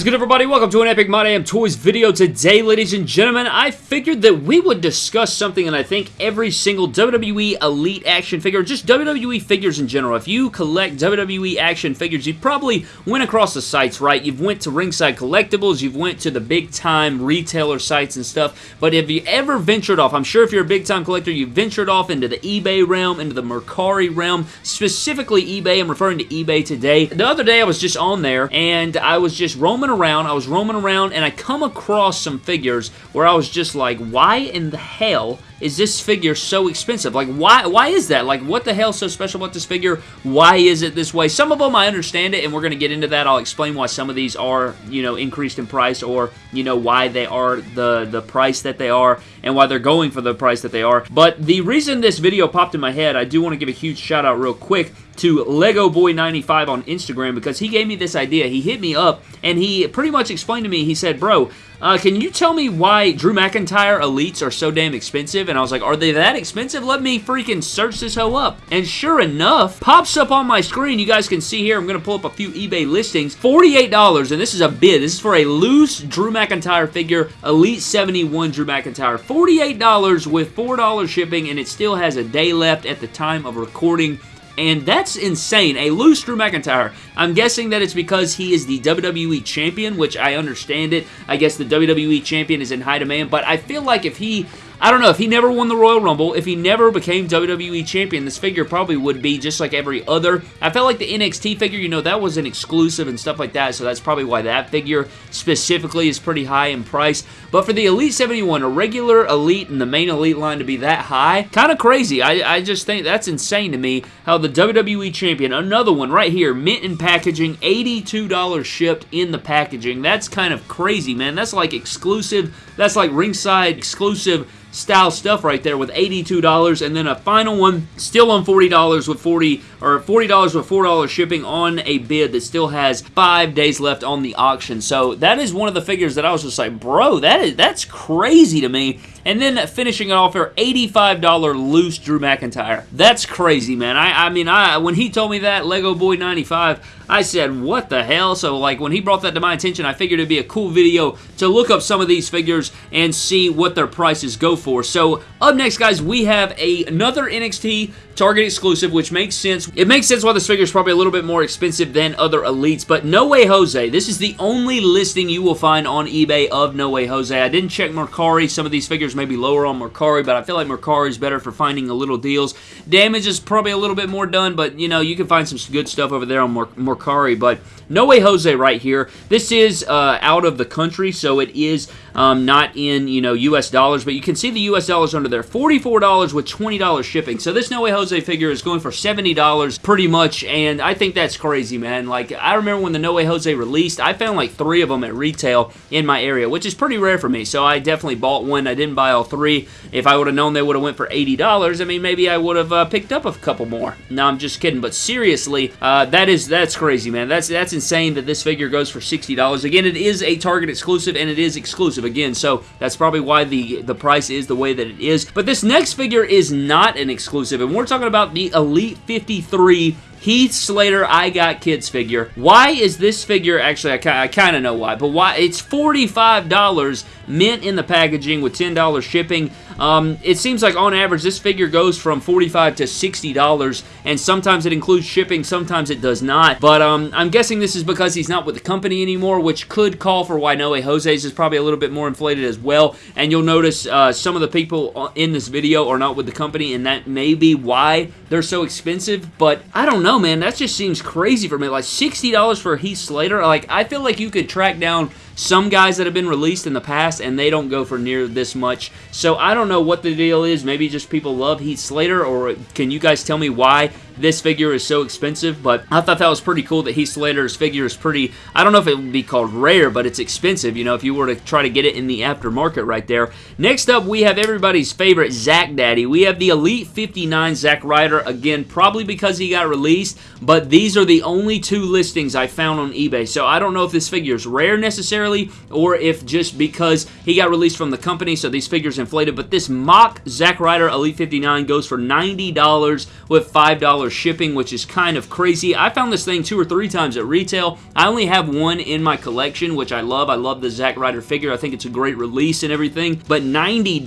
is good, everybody? Welcome to an Epic My Toys video. Today, ladies and gentlemen, I figured that we would discuss something and I think every single WWE Elite action figure, just WWE figures in general. If you collect WWE action figures, you probably went across the sites, right? You've went to Ringside Collectibles, you've went to the big-time retailer sites and stuff, but have you ever ventured off, I'm sure if you're a big-time collector, you've ventured off into the eBay realm, into the Mercari realm, specifically eBay. I'm referring to eBay today. The other day, I was just on there, and I was just roaming around. I was roaming around, and I come across some figures where I was just like, why in the hell is this figure so expensive? Like, why why is that? Like, what the hell is so special about this figure? Why is it this way? Some of them, I understand it, and we're going to get into that. I'll explain why some of these are, you know, increased in price or, you know, why they are the, the price that they are and why they're going for the price that they are. But the reason this video popped in my head, I do want to give a huge shout out real quick to Lego Boy 95 on Instagram because he gave me this idea. He hit me up and he pretty much explained to me, he said, bro, uh, can you tell me why Drew McIntyre Elites are so damn expensive? And I was like, are they that expensive? Let me freaking search this hoe up. And sure enough, pops up on my screen. You guys can see here, I'm going to pull up a few eBay listings. $48, and this is a bid. This is for a loose Drew McIntyre figure, Elite 71 Drew McIntyre. $48 with $4 shipping, and it still has a day left at the time of recording and that's insane. A loose Drew McIntyre. I'm guessing that it's because he is the WWE Champion, which I understand it. I guess the WWE Champion is in high demand, but I feel like if he I don't know, if he never won the Royal Rumble, if he never became WWE Champion, this figure probably would be just like every other. I felt like the NXT figure, you know, that was an exclusive and stuff like that, so that's probably why that figure specifically is pretty high in price. But for the Elite 71, a regular Elite and the main Elite line to be that high, kind of crazy. I, I just think that's insane to me how the WWE Champion, another one right here, mint in packaging, $82 shipped in the packaging. That's kind of crazy, man. That's like exclusive, that's like ringside exclusive style stuff right there with $82 and then a final one still on $40 with 40 or $40 with $4 shipping on a bid that still has five days left on the auction. So that is one of the figures that I was just like, bro, that is that's crazy to me. And then finishing it off for $85 loose Drew McIntyre. That's crazy, man. I, I mean, I when he told me that, Lego Boy 95, I said, what the hell? So, like, when he brought that to my attention, I figured it'd be a cool video to look up some of these figures and see what their prices go for. So, up next, guys, we have a, another NXT Target exclusive, which makes sense. It makes sense why this figure is probably a little bit more expensive than other Elites, but No Way Jose. This is the only listing you will find on eBay of No Way Jose. I didn't check Mercari. Some of these figures may be lower on Mercari, but I feel like Mercari is better for finding a little deals. Damage is probably a little bit more done, but, you know, you can find some good stuff over there on Mercari, but No Way Jose right here. This is uh, out of the country, so it is um, not in, you know, U.S. dollars, but you can see the U.S. dollars under there. $44 with $20 shipping. So this No Way Jose figure is going for $70 pretty much, and I think that's crazy, man. Like, I remember when the No Way Jose released, I found like three of them at retail in my area, which is pretty rare for me, so I definitely bought one. I didn't buy all three. If I would have known they would have went for $80, I mean, maybe I would have uh, picked up a couple more. No, I'm just kidding, but seriously, uh, that is, that's crazy, man. That's, that's insane that this figure goes for $60. Again, it is a Target exclusive, and it is exclusive again, so that's probably why the, the price is the way that it is. But this next figure is not an exclusive, and we're talking about the Elite 53 Heath Slater I Got Kids figure. Why is this figure, actually I, I kind of know why, but why it's $45 mint in the packaging with $10 shipping. Um, it seems like on average this figure goes from 45 to $60 and sometimes it includes shipping, sometimes it does not. But um, I'm guessing this is because he's not with the company anymore, which could call for why No Way Jose's is probably a little bit more inflated as well. And you'll notice uh, some of the people in this video are not with the company and that may be why they're so expensive. But I don't know, man. That just seems crazy for me. Like $60 for Heath Slater. Like I feel like you could track down some guys that have been released in the past and they don't go for near this much. So I don't know what the deal is. Maybe just people love Heath Slater or can you guys tell me why this figure is so expensive, but I thought that was pretty cool that Heath Slater's figure is pretty, I don't know if it would be called rare, but it's expensive, you know, if you were to try to get it in the aftermarket right there. Next up, we have everybody's favorite Zack Daddy. We have the Elite 59 Zack Ryder, again, probably because he got released, but these are the only two listings I found on eBay, so I don't know if this figure is rare necessarily, or if just because he got released from the company, so these figures inflated. But this MOC Zack Ryder Elite 59 goes for $90 with $5 shipping, which is kind of crazy. I found this thing two or three times at retail. I only have one in my collection, which I love. I love the Zack Ryder figure. I think it's a great release and everything. But $90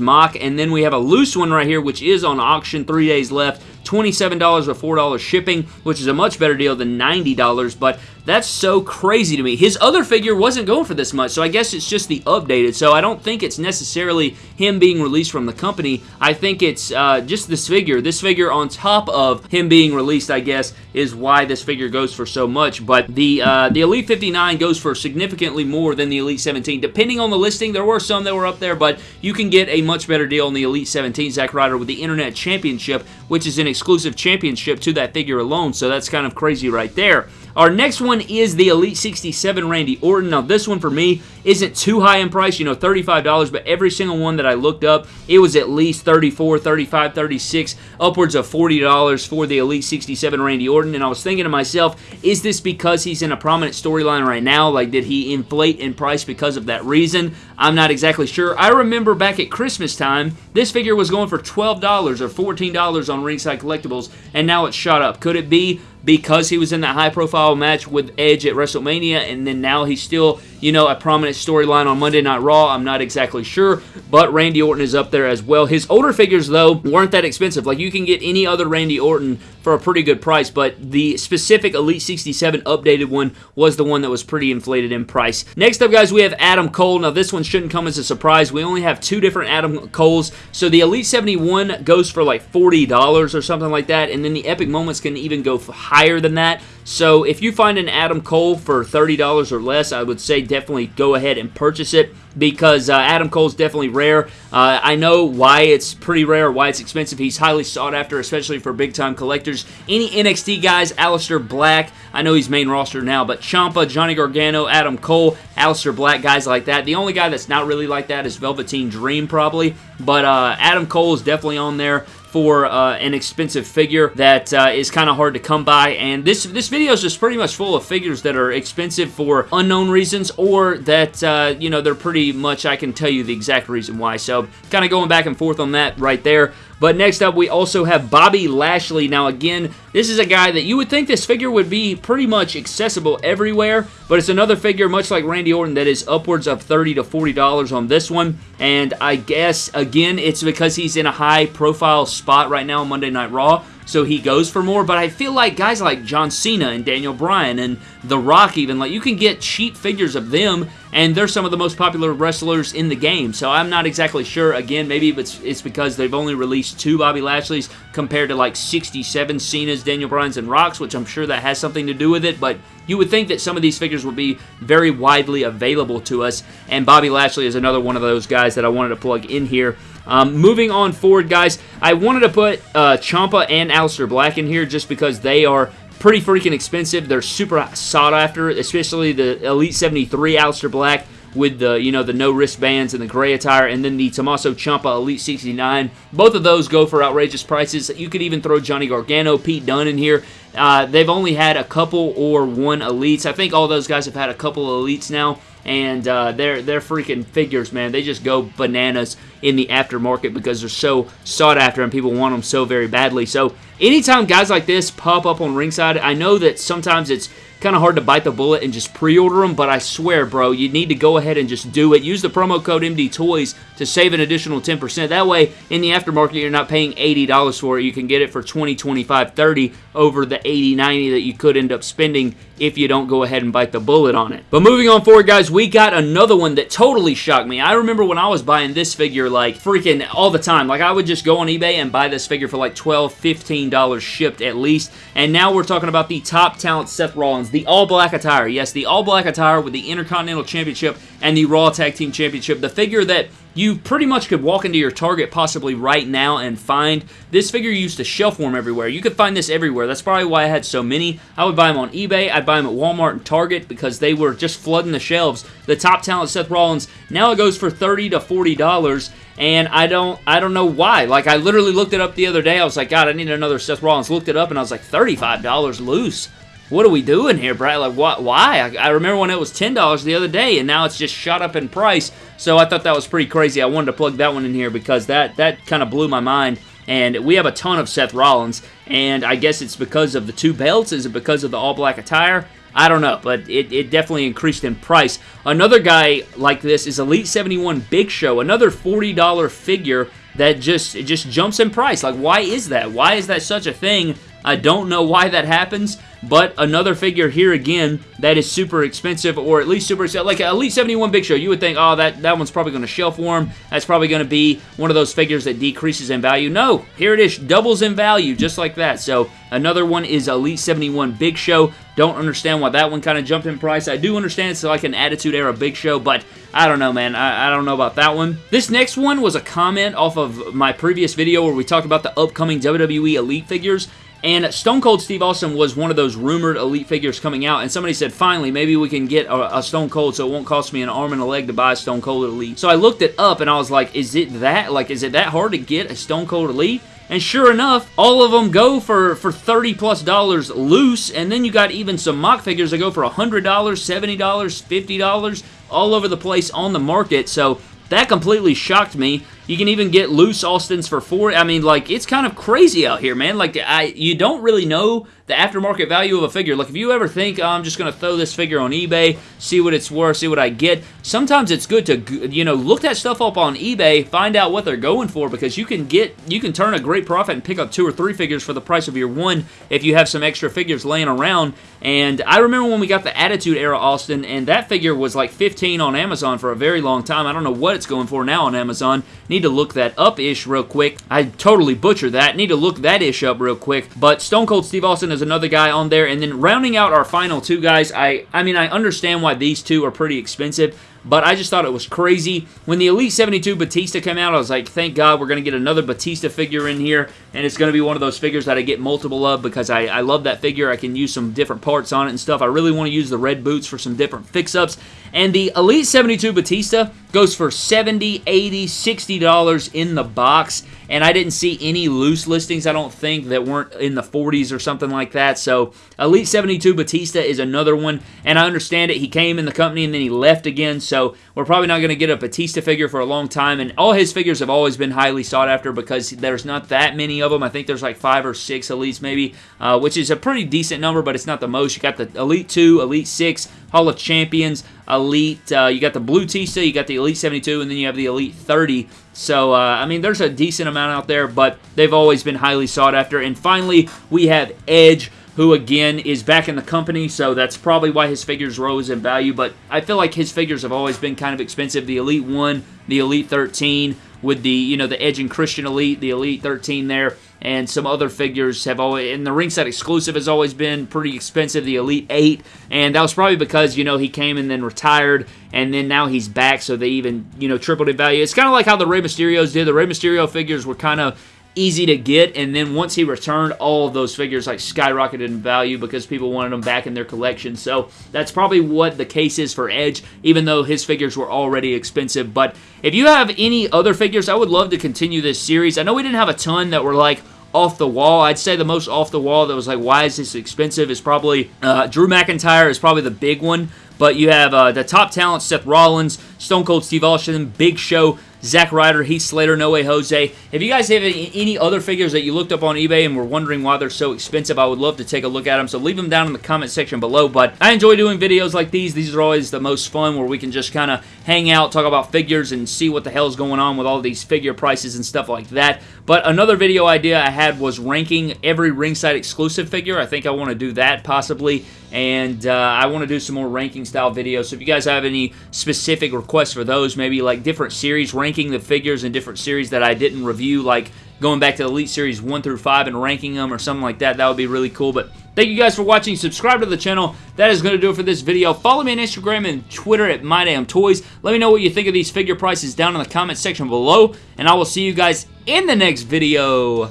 MOC, and then we have a loose one right here, which is on auction, three days left. $27 with $4 shipping, which is a much better deal than $90, but that's so crazy to me. His other figure wasn't going for this much, so I guess it's just the updated. So I don't think it's necessarily him being released from the company. I think it's uh, just this figure. This figure on top of him being released, I guess, is why this figure goes for so much. But the uh, the Elite 59 goes for significantly more than the Elite 17. Depending on the listing, there were some that were up there, but you can get a much better deal on the Elite 17 Zack Ryder with the Internet Championship, which is an exclusive championship to that figure alone. So that's kind of crazy right there. Our next one is the Elite 67 Randy Orton. Now, this one for me isn't too high in price, you know, $35, but every single one that I looked up, it was at least $34, $35, $36, upwards of $40 for the Elite 67 Randy Orton. And I was thinking to myself, is this because he's in a prominent storyline right now? Like, did he inflate in price because of that reason? I'm not exactly sure. I remember back at Christmas time, this figure was going for $12 or $14 on Ringside Collectibles, and now it's shot up. Could it be because he was in that high profile match with Edge at WrestleMania and then now he's still, you know, a prominent storyline on Monday Night Raw. I'm not exactly sure, but Randy Orton is up there as well. His older figures, though, weren't that expensive. Like, you can get any other Randy Orton for a pretty good price, but the specific Elite 67 updated one was the one that was pretty inflated in price. Next up, guys, we have Adam Cole. Now, this one shouldn't come as a surprise. We only have two different Adam Coles. So the Elite 71 goes for like $40 or something like that, and then the Epic Moments can even go higher than that. So if you find an Adam Cole for $30 or less, I would say definitely go ahead and purchase it because uh, Adam Cole's definitely rare. Uh, I know why it's pretty rare, why it's expensive. He's highly sought after, especially for big-time collectors. Any NXT guys, Aleister Black, I know he's main roster now, but Ciampa, Johnny Gargano, Adam Cole, Aleister Black, guys like that. The only guy that's not really like that is Velveteen Dream, probably. But uh, Adam Cole is definitely on there for uh, an expensive figure that uh, is kind of hard to come by. And this this video is just pretty much full of figures that are expensive for unknown reasons or that, uh, you know, they're pretty much, I can tell you the exact reason why. So kind of going back and forth on that right there. But next up, we also have Bobby Lashley. Now, again, this is a guy that you would think this figure would be pretty much accessible everywhere, but it's another figure, much like Randy Orton, that is upwards of 30 to $40 on this one. And I guess, again, it's because he's in a high-profile spot right now on Monday Night Raw so he goes for more. But I feel like guys like John Cena and Daniel Bryan and The Rock even, like you can get cheap figures of them and they're some of the most popular wrestlers in the game. So I'm not exactly sure. Again, maybe it's, it's because they've only released two Bobby Lashley's compared to like 67 Cena's, Daniel Bryan's, and Rock's, which I'm sure that has something to do with it. But you would think that some of these figures would be very widely available to us. And Bobby Lashley is another one of those guys that I wanted to plug in here. Um, moving on forward, guys, I wanted to put uh, Ciampa and Aleister Black in here just because they are pretty freaking expensive. They're super sought after, especially the Elite 73 Aleister Black with the you know the no wristbands and the gray attire, and then the Tommaso Ciampa Elite 69. Both of those go for outrageous prices. You could even throw Johnny Gargano, Pete Dunne in here. Uh, they've only had a couple or one elites. I think all those guys have had a couple of elites now and uh, they're they're freaking figures, man. They just go bananas in the aftermarket because they're so sought after and people want them so very badly. So anytime guys like this pop up on ringside, I know that sometimes it's kind of hard to bite the bullet and just pre-order them, but I swear, bro, you need to go ahead and just do it. Use the promo code MD Toys to save an additional 10%. That way, in the aftermarket, you're not paying $80 for it. You can get it for 20 25 30 over the 80 90 that you could end up spending if you don't go ahead and bite the bullet on it. But moving on forward, guys, we got another one that totally shocked me. I remember when I was buying this figure, like, freaking all the time. Like, I would just go on eBay and buy this figure for, like, $12, $15 shipped at least. And now we're talking about the top talent Seth Rollins, the all-black attire. Yes, the all-black attire with the Intercontinental Championship and the Raw Tag Team Championship. The figure that you pretty much could walk into your Target possibly right now and find. This figure used to shelf warm everywhere. You could find this everywhere. That's probably why I had so many. I would buy them on eBay. I'd buy them at Walmart and Target because they were just flooding the shelves. The top talent Seth Rollins, now it goes for 30 to $40 and I don't I don't know why. Like I literally looked it up the other day. I was like, God, I need another Seth Rollins. Looked it up and I was like, $35 loose. What are we doing here, Brad? Like, what, why? I, I remember when it was $10 the other day, and now it's just shot up in price. So I thought that was pretty crazy. I wanted to plug that one in here because that, that kind of blew my mind. And we have a ton of Seth Rollins, and I guess it's because of the two belts. Is it because of the all-black attire? I don't know, but it, it definitely increased in price. Another guy like this is Elite 71 Big Show, another $40 figure that just it just jumps in price. Like, why is that? Why is that such a thing? I don't know why that happens, but another figure here again that is super expensive, or at least super like Elite 71 Big Show. You would think, oh, that that one's probably going to shelf warm. That's probably going to be one of those figures that decreases in value. No, here it is, doubles in value just like that. So another one is Elite 71 Big Show. Don't understand why that one kind of jumped in price. I do understand it's like an Attitude Era Big Show, but I don't know, man. I, I don't know about that one. This next one was a comment off of my previous video where we talked about the upcoming WWE Elite figures. And Stone Cold Steve Austin was one of those rumored Elite figures coming out, and somebody said, finally, maybe we can get a, a, Stone Cold so it won't cost me an arm and a leg to buy a Stone Cold Elite. So I looked it up, and I was like, is it that? Like, is it that hard to get a Stone Cold Elite? And sure enough, all of them go for, for 30 plus dollars loose, and then you got even some MOC figures that go for $100, $70, $50, all over the place on the market. So that completely shocked me. You can even get loose Austins for four. I mean, like, it's kind of crazy out here, man. Like, I you don't really know the aftermarket value of a figure. Like, if you ever think, oh, I'm just going to throw this figure on eBay, see what it's worth, see what I get, sometimes it's good to, you know, look that stuff up on eBay, find out what they're going for, because you can get, you can turn a great profit and pick up two or three figures for the price of your one if you have some extra figures laying around. And I remember when we got the Attitude Era Austin, and that figure was like 15 on Amazon for a very long time. I don't know what it's going for now on Amazon. To look that up-ish real quick. I totally butchered that. Need to look that ish up real quick. But Stone Cold Steve Austin is another guy on there. And then rounding out our final two guys, I, I mean, I understand why these two are pretty expensive but I just thought it was crazy. When the Elite 72 Batista came out, I was like, thank God we're going to get another Batista figure in here, and it's going to be one of those figures that I get multiple of because I, I love that figure. I can use some different parts on it and stuff. I really want to use the red boots for some different fix-ups. And the Elite 72 Batista goes for 70 80 $60 in the box and I didn't see any loose listings, I don't think, that weren't in the 40s or something like that. So Elite 72 Batista is another one, and I understand it. He came in the company and then he left again, so we're probably not going to get a Batista figure for a long time, and all his figures have always been highly sought after because there's not that many of them. I think there's like five or six Elites maybe, uh, which is a pretty decent number, but it's not the most. You got the Elite 2, Elite 6, Hall of Champions, Elite, uh, you got the Blue Tista, you got the Elite 72, and then you have the Elite 30. So, uh, I mean, there's a decent amount out there, but they've always been highly sought after. And finally, we have Edge, who again is back in the company, so that's probably why his figures rose in value. But I feel like his figures have always been kind of expensive. The Elite 1, the Elite 13, with the, you know, the Edge and Christian Elite, the Elite 13 there and some other figures have always, and the ringside exclusive has always been pretty expensive, the Elite 8, and that was probably because, you know, he came and then retired, and then now he's back, so they even, you know, tripled in value. It's kind of like how the Rey Mysterios did. The Rey Mysterio figures were kind of easy to get, and then once he returned, all of those figures like skyrocketed in value because people wanted them back in their collection. So that's probably what the case is for Edge, even though his figures were already expensive. But if you have any other figures, I would love to continue this series. I know we didn't have a ton that were like off the wall. I'd say the most off the wall that was like, why is this expensive is probably uh, Drew McIntyre is probably the big one. But you have uh, the top talent, Seth Rollins, Stone Cold Steve Austin, Big Show, Zack Ryder, Heath Slater, No Way Jose. If you guys have any other figures that you looked up on eBay and were wondering why they're so expensive, I would love to take a look at them. So leave them down in the comment section below. But I enjoy doing videos like these. These are always the most fun where we can just kind of hang out, talk about figures, and see what the hell is going on with all these figure prices and stuff like that. But another video idea I had was ranking every ringside exclusive figure. I think I want to do that possibly and uh, I want to do some more ranking style videos. So if you guys have any specific requests for those, maybe like different series, ranking the figures in different series that I didn't review, like going back to Elite Series 1 through 5 and ranking them or something like that, that would be really cool. But thank you guys for watching. Subscribe to the channel. That is going to do it for this video. Follow me on Instagram and Twitter at MyDamnToys. Let me know what you think of these figure prices down in the comment section below, and I will see you guys in the next video.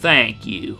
Thank you.